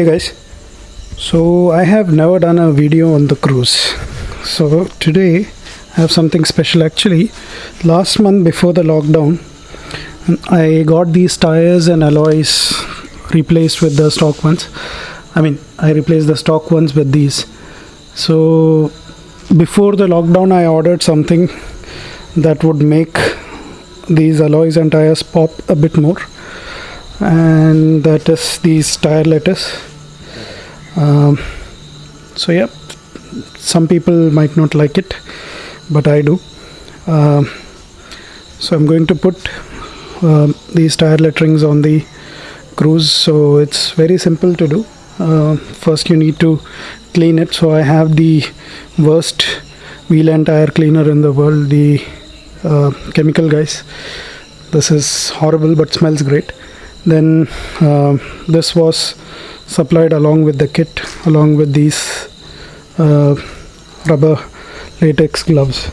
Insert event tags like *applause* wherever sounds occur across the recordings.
Hey guys, so I have never done a video on the Cruze. So today I have something special. Actually, last month before the lockdown, I got these tires and alloys replaced with the stock ones. I mean, I replaced the stock ones with these. So before the lockdown, I ordered something that would make these alloys and tires pop a bit more and that is these tire letters. Um, so yeah some people might not like it but i do. Um, so i'm going to put um, these tire letterings on the Cruze. So it's very simple to do. Uh, first you need to clean it. So i have the worst wheel and tire cleaner in the world the uh, chemical guys. This is horrible but smells great then uh, this was supplied along with the kit along with these uh, rubber latex gloves.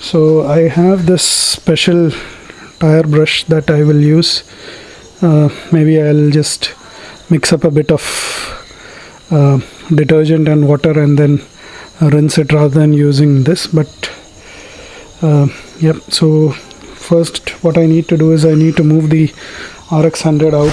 So I have this special tire brush that I will use. Uh, maybe I'll just mix up a bit of uh, detergent and water and then rinse it rather than using this but uh, yep. So first what I need to do is I need to move the RX 100 out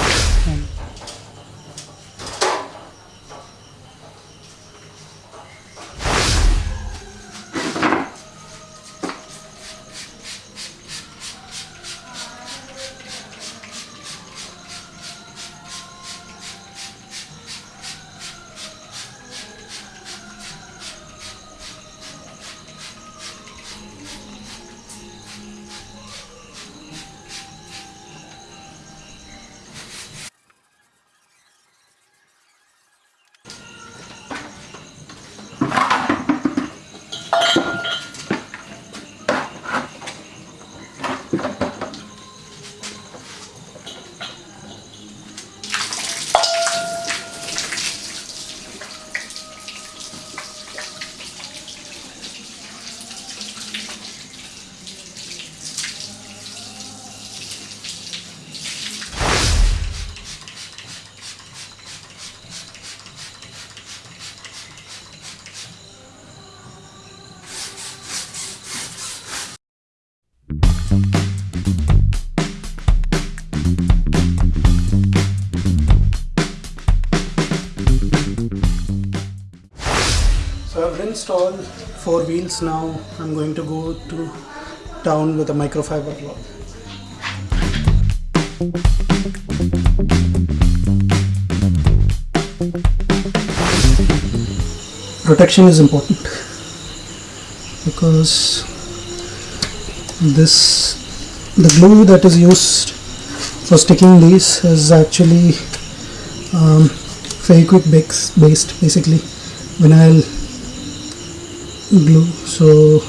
So all four wheels now. I'm going to go to town with a microfiber cloth. Protection is important because this the glue that is used for sticking these is actually um, base- based basically vinyl glue. So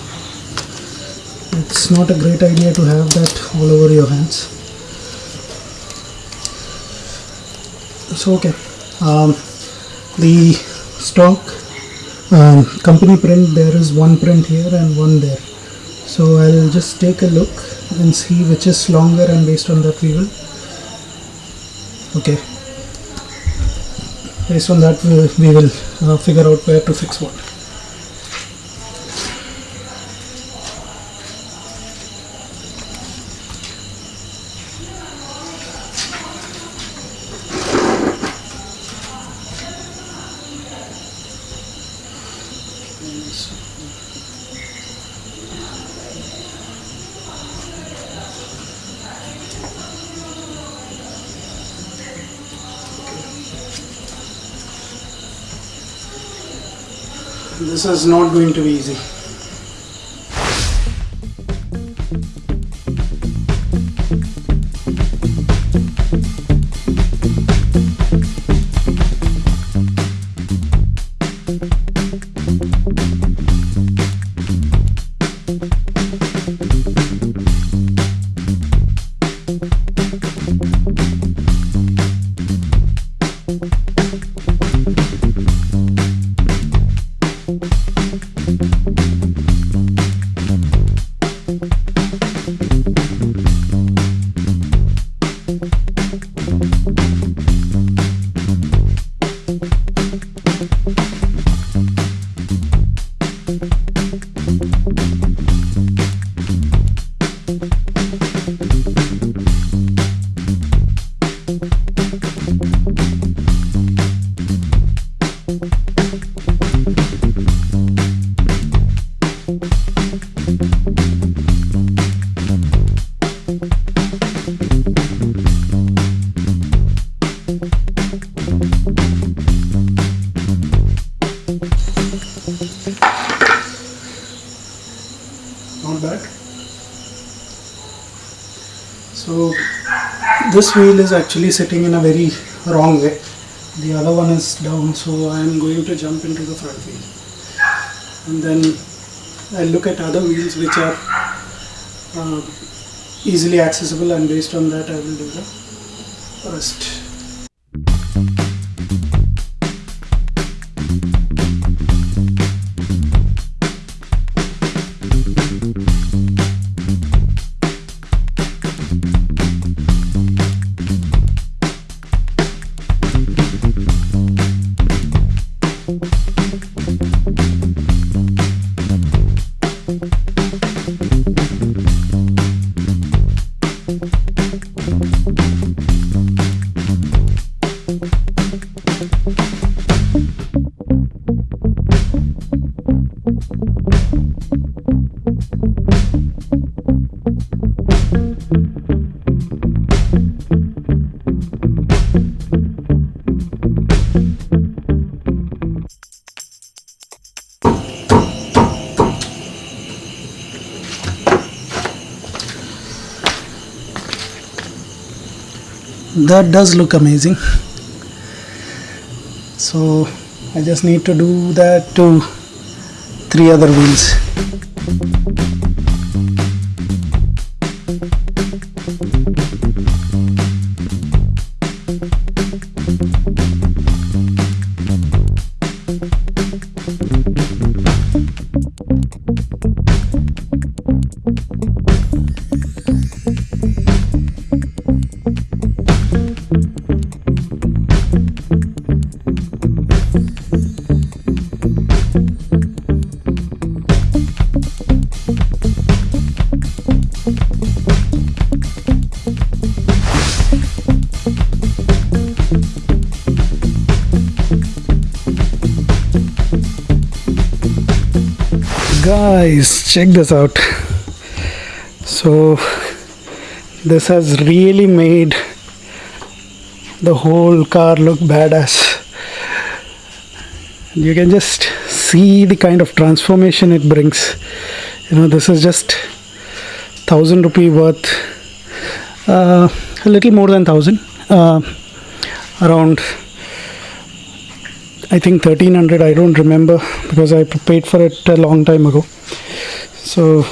it's not a great idea to have that all over your hands. So okay. Um, the stock um, company print there is one print here and one there. So I'll just take a look and see which is longer and based on that we will. Okay. Based on that we, we will uh, figure out where to fix what this is not going to be easy so this wheel is actually sitting in a very wrong way. The other one is down so I am going to jump into the front wheel. And then I'll look at other wheels which are uh, easily accessible and based on that I will do the rest. That does look amazing. So I just need to do that to three other wheels guys check this out. So this has really made the whole car look badass. You can just see the kind of transformation it brings. You know this is just thousand rupee worth uh, a little more than thousand uh, around I think 1300 I don't remember because I paid for it a long time ago. So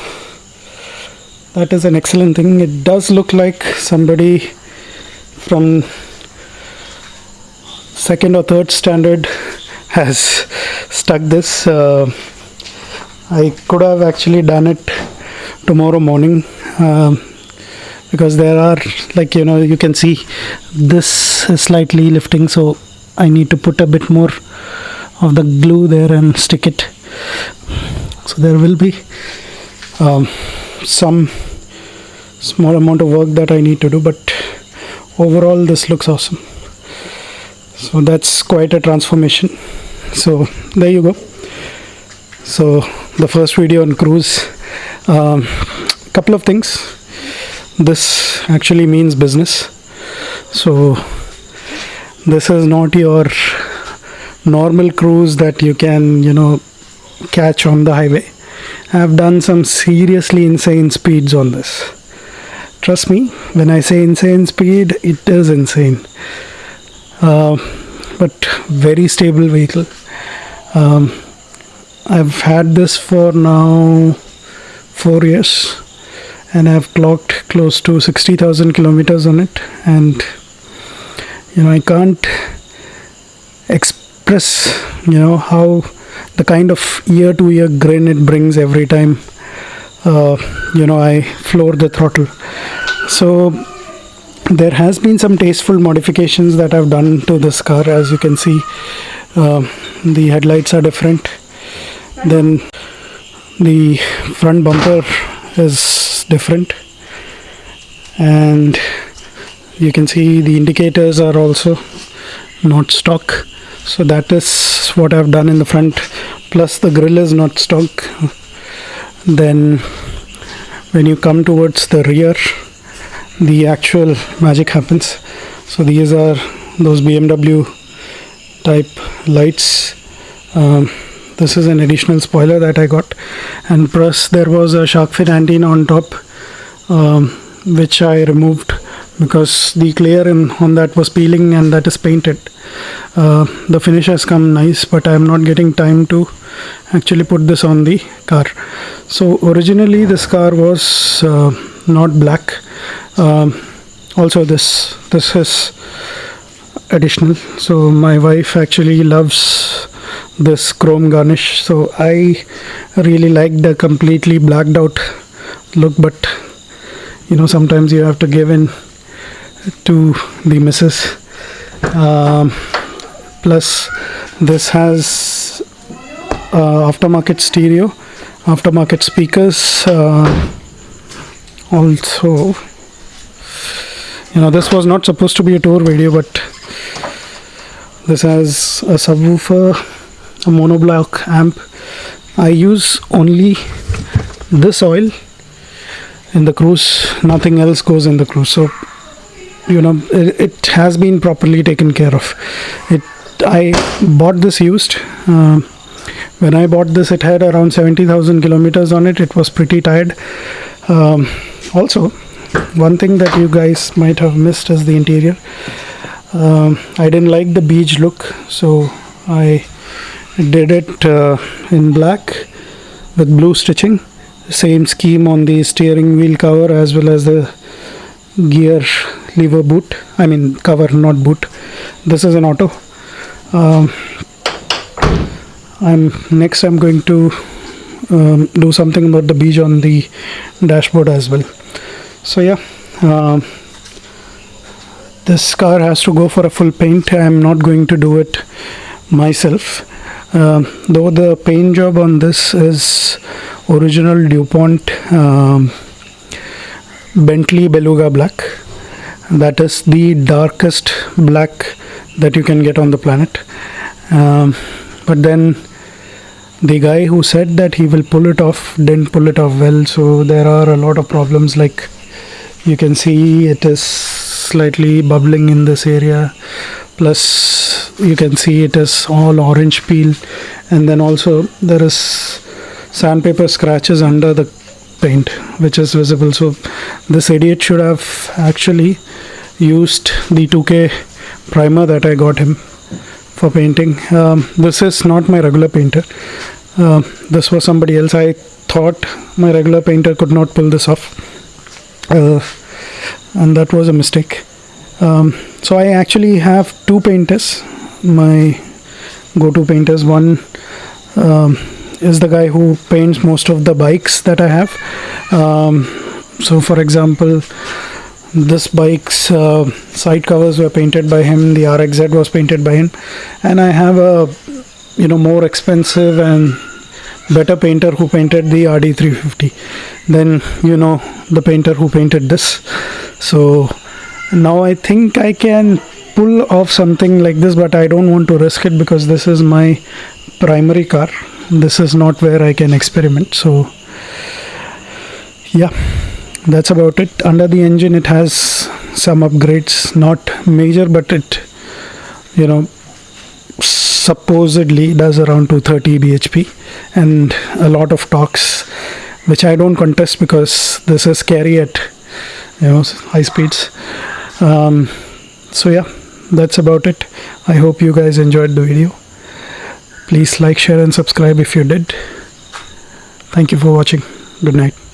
that is an excellent thing. It does look like somebody from second or third standard *laughs* has stuck this. Uh, I could have actually done it tomorrow morning uh, because there are like you know you can see this is slightly lifting so I need to put a bit more of the glue there and stick it. So there will be um, some small amount of work that I need to do but overall this looks awesome. So that's quite a transformation. So there you go. So the first video on Cruze um, couple of things. This actually means business. So this is not your normal Cruze that you can you know catch on the highway. I've done some seriously insane speeds on this. Trust me when I say insane speed it is insane. Uh, but very stable vehicle. Um, I've had this for now four years and I've clocked close to 60,000 kilometers on it and you know I can't explain express you know how the kind of ear to ear grin it brings every time uh, you know I floor the throttle. So there has been some tasteful modifications that I've done to this car. As you can see uh, the headlights are different. Then the front bumper is different. And you can see the indicators are also not stock so that is what I've done in the front. Plus the grill is not stock. Then when you come towards the rear the actual magic happens. So these are those BMW type lights. Um, this is an additional spoiler that I got. And plus there was a shark fin antenna on top um, which I removed because the clear in on that was peeling and that is painted. Uh, the finish has come nice but I am not getting time to actually put this on the car. So originally this car was uh, not black. Um, also this this is additional. So my wife actually loves this chrome garnish. So I really like the completely blacked out look but you know sometimes you have to give in to the missus. Um, plus this has uh, aftermarket stereo aftermarket speakers uh, also you know this was not supposed to be a tour video but this has a subwoofer a monoblock amp. I use only this oil in the Cruze nothing else goes in the Cruze. So you know it, has been properly taken care of. It I bought this used uh, when I bought this it had around 70,000 kilometers on it. It was pretty tired. Um, also one thing that you guys might have missed is the interior. Um, I didn't like the beige look so I did it uh, in black with blue stitching. Same scheme on the steering wheel cover as well as the gear lever boot I mean cover not boot. This is an auto. Um, I'm next I'm going to um, do something about the beige on the dashboard as well. So yeah um, this car has to go for a full paint. I'm not going to do it myself. Um, though the paint job on this is original DuPont um, Bentley Beluga black that is the darkest black that you can get on the planet. Um, but then the guy who said that he will pull it off didn't pull it off well. So there are a lot of problems. Like you can see it is slightly bubbling in this area. Plus you can see it is all orange peel. And then also there is sandpaper scratches under the paint which is visible. So this idiot should have actually used the 2k primer that I got him for painting. Um, this is not my regular painter. Uh, this was somebody else. I thought my regular painter could not pull this off. Uh, and that was a mistake. Um, so I actually have two painters my go-to painters. One um, is the guy who paints most of the bikes that I have. Um, so for example this bike's uh, side covers were painted by him the RXZ was painted by him and I have a you know more expensive and better painter who painted the RD350 then you know the painter who painted this. So now I think I can pull off something like this but I don't want to risk it because this is my primary car this is not where I can experiment so yeah that's about it. Under the engine it has some upgrades not major but it you know supposedly does around 230 bhp and a lot of torques which I don't contest because this is scary at you know high speeds. Um, so yeah that's about it. I hope you guys enjoyed the video please like share and subscribe if you did. Thank you for watching. Good night